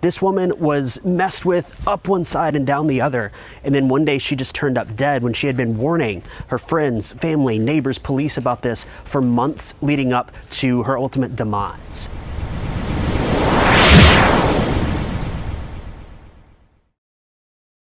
This woman was messed with up one side and down the other. And then one day she just turned up dead when she had been warning her friends, family, neighbors, police about this for months leading up to her ultimate demise.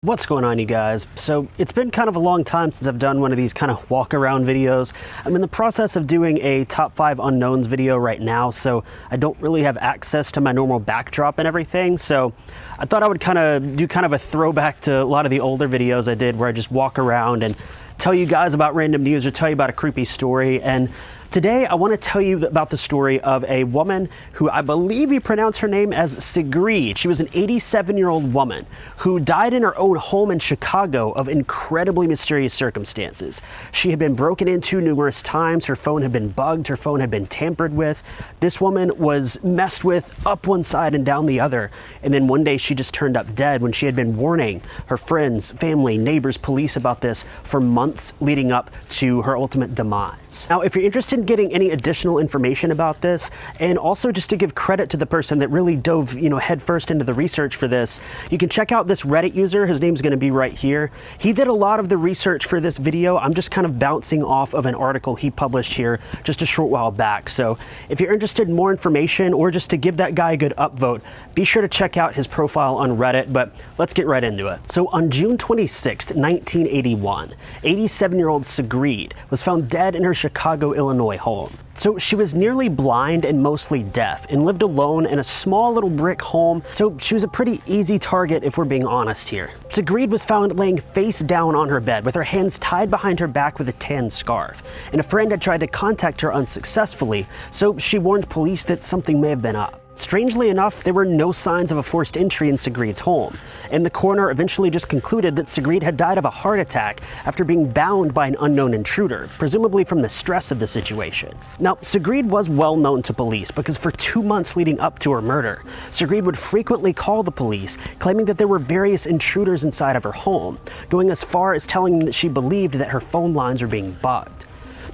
What's going on you guys? So it's been kind of a long time since I've done one of these kind of walk around videos. I'm in the process of doing a top five unknowns video right now, so I don't really have access to my normal backdrop and everything. So I thought I would kind of do kind of a throwback to a lot of the older videos I did where I just walk around and tell you guys about random news or tell you about a creepy story. And Today, I want to tell you about the story of a woman who I believe you pronounce her name as Sigrid. She was an 87 year old woman who died in her own home in Chicago of incredibly mysterious circumstances. She had been broken into numerous times. Her phone had been bugged. Her phone had been tampered with. This woman was messed with up one side and down the other. And then one day she just turned up dead when she had been warning her friends, family, neighbors, police about this for months leading up to her ultimate demise. Now, if you're interested in getting any additional information about this, and also just to give credit to the person that really dove, you know, headfirst into the research for this, you can check out this Reddit user. His name's going to be right here. He did a lot of the research for this video. I'm just kind of bouncing off of an article he published here just a short while back. So if you're interested in more information or just to give that guy a good upvote, be sure to check out his profile on Reddit. But let's get right into it. So on June 26, 1981, 87 year old Sigrid was found dead in her Chicago, Illinois home. So she was nearly blind and mostly deaf and lived alone in a small little brick home, so she was a pretty easy target if we're being honest here. Sigrid was found laying face down on her bed with her hands tied behind her back with a tan scarf, and a friend had tried to contact her unsuccessfully, so she warned police that something may have been up. Strangely enough, there were no signs of a forced entry in Sigrid's home, and the coroner eventually just concluded that Sigrid had died of a heart attack after being bound by an unknown intruder, presumably from the stress of the situation. Now, Sigrid was well known to police because for two months leading up to her murder, Sigrid would frequently call the police, claiming that there were various intruders inside of her home, going as far as telling them that she believed that her phone lines were being bugged.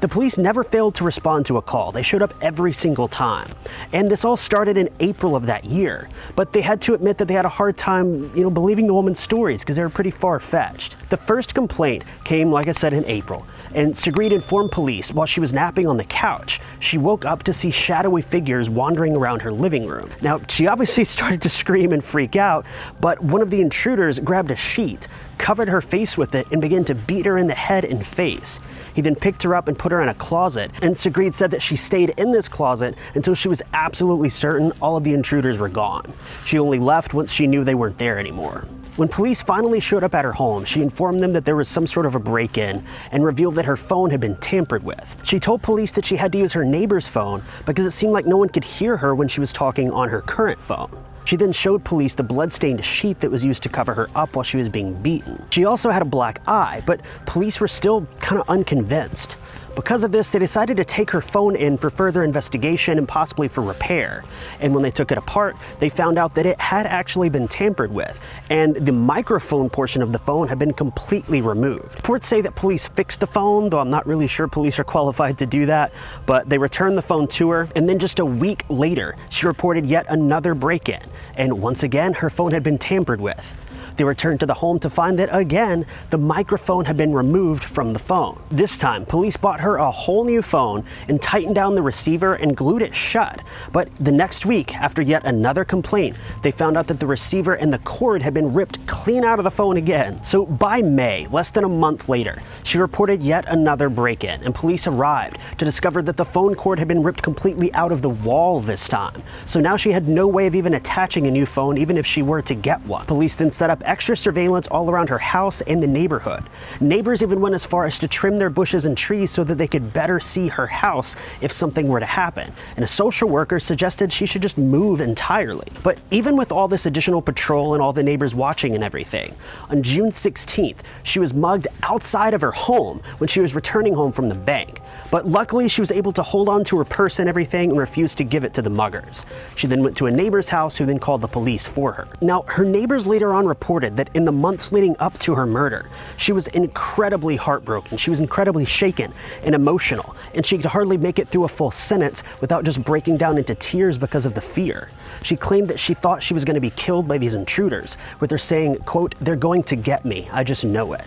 The police never failed to respond to a call. They showed up every single time. And this all started in April of that year. But they had to admit that they had a hard time, you know, believing the woman's stories because they were pretty far-fetched. The first complaint came, like I said, in April. And Sigrid informed police while she was napping on the couch, she woke up to see shadowy figures wandering around her living room. Now, she obviously started to scream and freak out, but one of the intruders grabbed a sheet, covered her face with it, and began to beat her in the head and face. He then picked her up and put her in a closet, and Sigrid said that she stayed in this closet until she was absolutely certain all of the intruders were gone. She only left once she knew they weren't there anymore. When police finally showed up at her home, she informed them that there was some sort of a break-in and revealed that her phone had been tampered with. She told police that she had to use her neighbor's phone because it seemed like no one could hear her when she was talking on her current phone. She then showed police the blood-stained sheet that was used to cover her up while she was being beaten. She also had a black eye, but police were still kind of unconvinced. Because of this, they decided to take her phone in for further investigation and possibly for repair. And when they took it apart, they found out that it had actually been tampered with, and the microphone portion of the phone had been completely removed. Reports say that police fixed the phone, though I'm not really sure police are qualified to do that, but they returned the phone to her, and then just a week later, she reported yet another break-in, and once again, her phone had been tampered with. They returned to the home to find that again, the microphone had been removed from the phone. This time, police bought her a whole new phone and tightened down the receiver and glued it shut. But the next week, after yet another complaint, they found out that the receiver and the cord had been ripped clean out of the phone again. So by May, less than a month later, she reported yet another break-in and police arrived to discover that the phone cord had been ripped completely out of the wall this time. So now she had no way of even attaching a new phone even if she were to get one. Police then set up extra surveillance all around her house and the neighborhood. Neighbors even went as far as to trim their bushes and trees so that they could better see her house if something were to happen. And a social worker suggested she should just move entirely. But even with all this additional patrol and all the neighbors watching and everything, on June 16th, she was mugged outside of her home when she was returning home from the bank. But luckily, she was able to hold on to her purse and everything and refused to give it to the muggers. She then went to a neighbor's house who then called the police for her. Now, her neighbors later on reported that in the months leading up to her murder, she was incredibly heartbroken. She was incredibly shaken and emotional, and she could hardly make it through a full sentence without just breaking down into tears because of the fear. She claimed that she thought she was going to be killed by these intruders, with her saying, quote, they're going to get me, I just know it.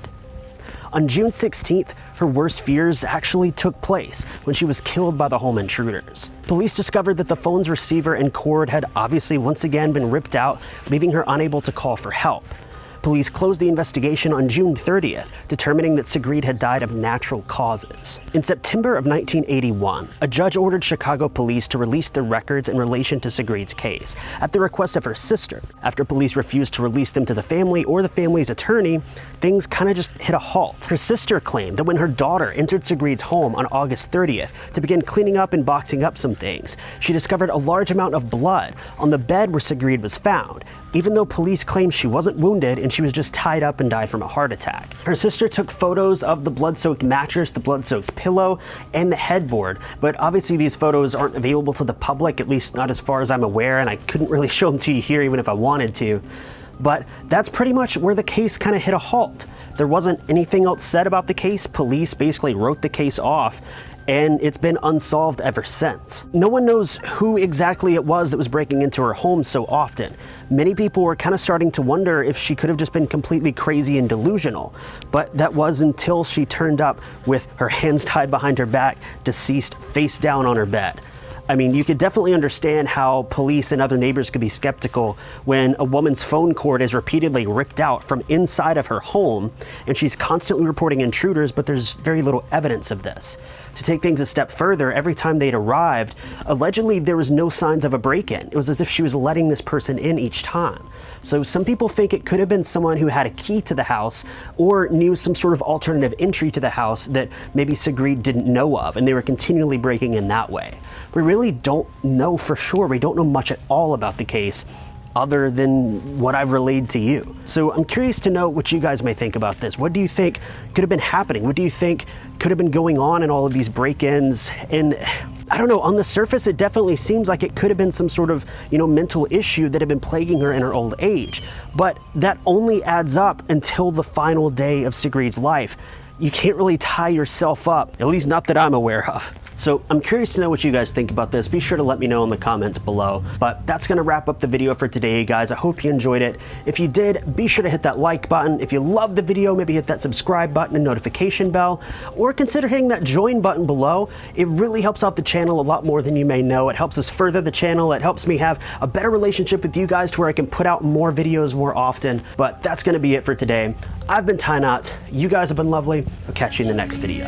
On June 16th, her worst fears actually took place when she was killed by the home intruders. Police discovered that the phone's receiver and cord had obviously once again been ripped out, leaving her unable to call for help. Police closed the investigation on June 30th, determining that Sigrid had died of natural causes. In September of 1981, a judge ordered Chicago police to release the records in relation to Sigrid's case, at the request of her sister. After police refused to release them to the family or the family's attorney, things kind of just hit a halt. Her sister claimed that when her daughter entered Sigrid's home on August 30th to begin cleaning up and boxing up some things, she discovered a large amount of blood on the bed where Sigrid was found, even though police claimed she wasn't wounded and she was just tied up and died from a heart attack. Her sister took photos of the blood-soaked mattress, the blood-soaked pillow, and the headboard, but obviously these photos aren't available to the public, at least not as far as I'm aware, and I couldn't really show them to you here even if I wanted to. But that's pretty much where the case kind of hit a halt. There wasn't anything else said about the case. Police basically wrote the case off and it's been unsolved ever since. No one knows who exactly it was that was breaking into her home so often. Many people were kind of starting to wonder if she could have just been completely crazy and delusional, but that was until she turned up with her hands tied behind her back, deceased face down on her bed. I mean, you could definitely understand how police and other neighbors could be skeptical when a woman's phone cord is repeatedly ripped out from inside of her home and she's constantly reporting intruders, but there's very little evidence of this. To take things a step further, every time they'd arrived, allegedly there was no signs of a break-in. It was as if she was letting this person in each time. So some people think it could have been someone who had a key to the house or knew some sort of alternative entry to the house that maybe Sigrid didn't know of, and they were continually breaking in that way. We really don't know for sure. We don't know much at all about the case other than what I've relayed to you. So I'm curious to know what you guys may think about this. What do you think could have been happening? What do you think could have been going on in all of these break-ins? And I don't know, on the surface, it definitely seems like it could have been some sort of, you know, mental issue that had been plaguing her in her old age. But that only adds up until the final day of Sigrid's life. You can't really tie yourself up, at least not that I'm aware of. So I'm curious to know what you guys think about this. Be sure to let me know in the comments below. But that's gonna wrap up the video for today, guys. I hope you enjoyed it. If you did, be sure to hit that like button. If you loved the video, maybe hit that subscribe button and notification bell, or consider hitting that join button below. It really helps out the channel a lot more than you may know. It helps us further the channel. It helps me have a better relationship with you guys to where I can put out more videos more often. But that's gonna be it for today. I've been Ty Knott. You guys have been lovely. I'll catch you in the next video.